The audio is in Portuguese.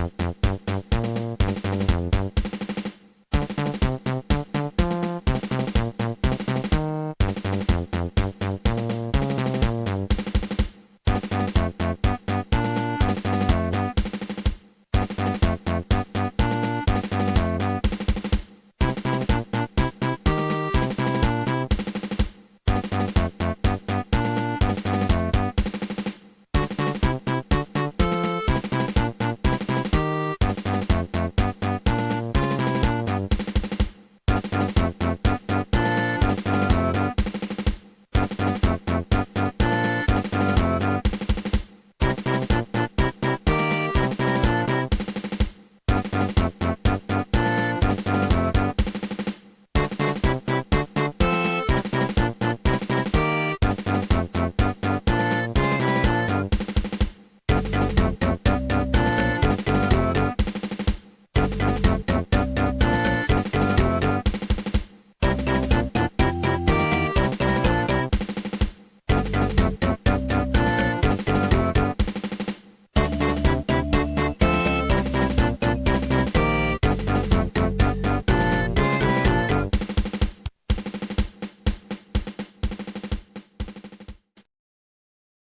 Música